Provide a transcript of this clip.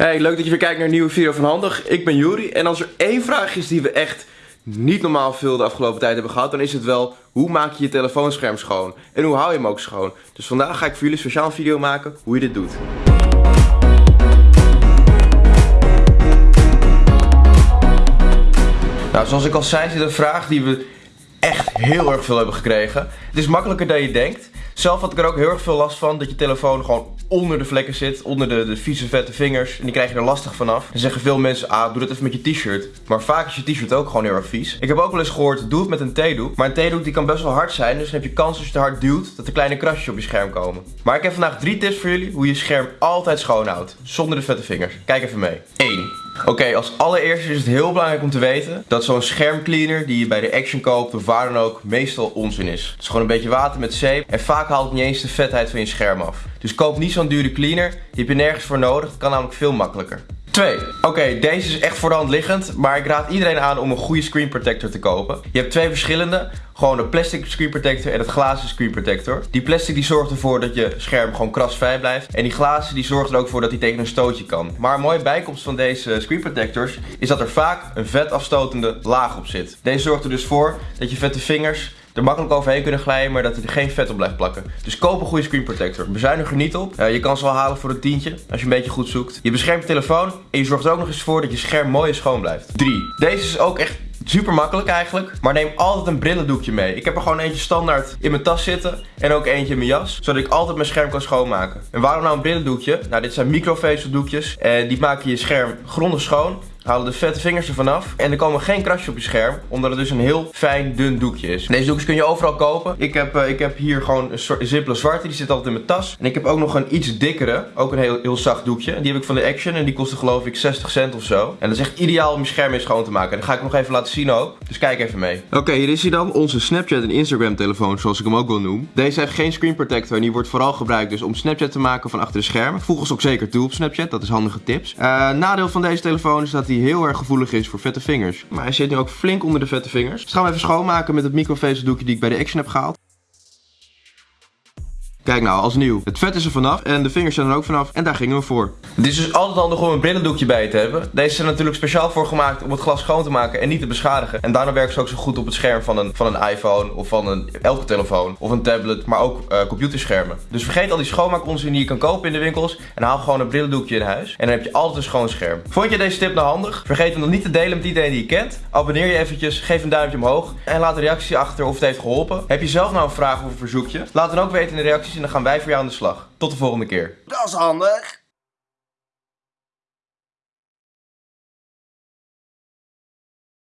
Hey, leuk dat je weer kijkt naar een nieuwe video van Handig. Ik ben Juri en als er één vraag is die we echt niet normaal veel de afgelopen tijd hebben gehad, dan is het wel hoe maak je je telefoonscherm schoon en hoe hou je hem ook schoon. Dus vandaag ga ik voor jullie een speciaal video maken hoe je dit doet. Nou, zoals ik al zei, zit een vraag die we echt heel erg veel hebben gekregen. Het is makkelijker dan je denkt. Zelf had ik er ook heel erg veel last van dat je telefoon gewoon onder de vlekken zit, onder de, de vieze vette vingers. En die krijg je er lastig vanaf. Dan zeggen veel mensen, ah, doe dat even met je t-shirt. Maar vaak is je t-shirt ook gewoon heel erg vies. Ik heb ook wel eens gehoord, doe het met een theedoek. Maar een theedoek die kan best wel hard zijn, dus dan heb je kans als je te hard duwt, dat er kleine krasjes op je scherm komen. Maar ik heb vandaag drie tips voor jullie hoe je scherm altijd schoon houdt. Zonder de vette vingers. Kijk even mee. 1. Oké, als allereerste is het heel belangrijk om te weten dat zo'n schermcleaner die je bij de Action koopt of waar dan ook meestal onzin is. Het is gewoon een beetje water met zeep en vaak haalt het niet eens de vetheid van je scherm af. Dus koop niet zo'n dure cleaner, die heb je nergens voor nodig, het kan namelijk veel makkelijker. 2. Oké, deze is echt voor de hand liggend, maar ik raad iedereen aan om een goede screen protector te kopen. Je hebt twee verschillende, gewoon de plastic screen protector en het glazen screen protector. Die plastic die zorgt ervoor dat je scherm gewoon krasvrij blijft. En die glazen die zorgt er ook voor dat hij tegen een stootje kan. Maar een mooie bijkomst van deze screen protectors is dat er vaak een vetafstotende laag op zit. Deze zorgt er dus voor dat je vette vingers er makkelijk overheen kunnen glijden, maar dat er geen vet op blijft plakken. Dus koop een goede screen protector. Bezuinig er niet op. Je kan ze wel halen voor een tientje, als je een beetje goed zoekt. Je beschermt je telefoon en je zorgt er ook nog eens voor dat je scherm mooi en schoon blijft. 3. Deze is ook echt Super makkelijk eigenlijk, maar neem altijd een brillendoekje mee. Ik heb er gewoon eentje standaard in mijn tas zitten en ook eentje in mijn jas, zodat ik altijd mijn scherm kan schoonmaken. En waarom nou een brillendoekje? Nou, dit zijn microvezeldoekjes en die maken je scherm grondig schoon halen de vette vingers ervan af. En er komen geen krasjes op je scherm. Omdat het dus een heel fijn dun doekje is. Deze doekjes kun je overal kopen. Ik heb, uh, ik heb hier gewoon een simpele zwarte. Die zit altijd in mijn tas. En ik heb ook nog een iets dikkere. Ook een heel, heel zacht doekje. Die heb ik van de Action. En die kostte geloof ik 60 cent of zo. En dat is echt ideaal om je scherm mee schoon te maken. En dat ga ik nog even laten zien ook. Dus kijk even mee. Oké, hier is hij dan. Onze Snapchat en Instagram telefoon. Zoals ik hem ook wil noemen. Deze heeft geen screen protector. En die wordt vooral gebruikt dus om Snapchat te maken van achter de schermen. Voeg ons ook zeker toe op Snapchat. Dat is handige tips. Uh, nadeel van deze telefoon is dat hij heel erg gevoelig is voor vette vingers. Maar hij zit nu ook flink onder de vette vingers. Dus gaan we even schoonmaken met het microvezeldoekje die ik bij de Action heb gehaald. Kijk nou, als nieuw. Het vet is er vanaf en de vingers zijn er ook vanaf en daar gingen we voor. Het is dus altijd handig om een brillendoekje bij te hebben. Deze zijn natuurlijk speciaal voor gemaakt om het glas schoon te maken en niet te beschadigen. En daarom werken ze ook zo goed op het scherm van een, van een iPhone of van een, elke telefoon of een tablet, maar ook uh, computerschermen. Dus vergeet al die schoonmaakonzin die je kan kopen in de winkels en haal gewoon een brillendoekje in huis. En dan heb je altijd een schoon scherm. Vond je deze tip nou handig? Vergeet hem dan niet te delen met iedereen die je kent. Abonneer je eventjes, geef een duimpje omhoog en laat een reactie achter of het heeft geholpen. Heb je zelf nou een vraag of een verzoekje? Laat dan ook weten in de reacties en dan gaan wij voor jou aan de slag. Tot de volgende keer. Dat is handig.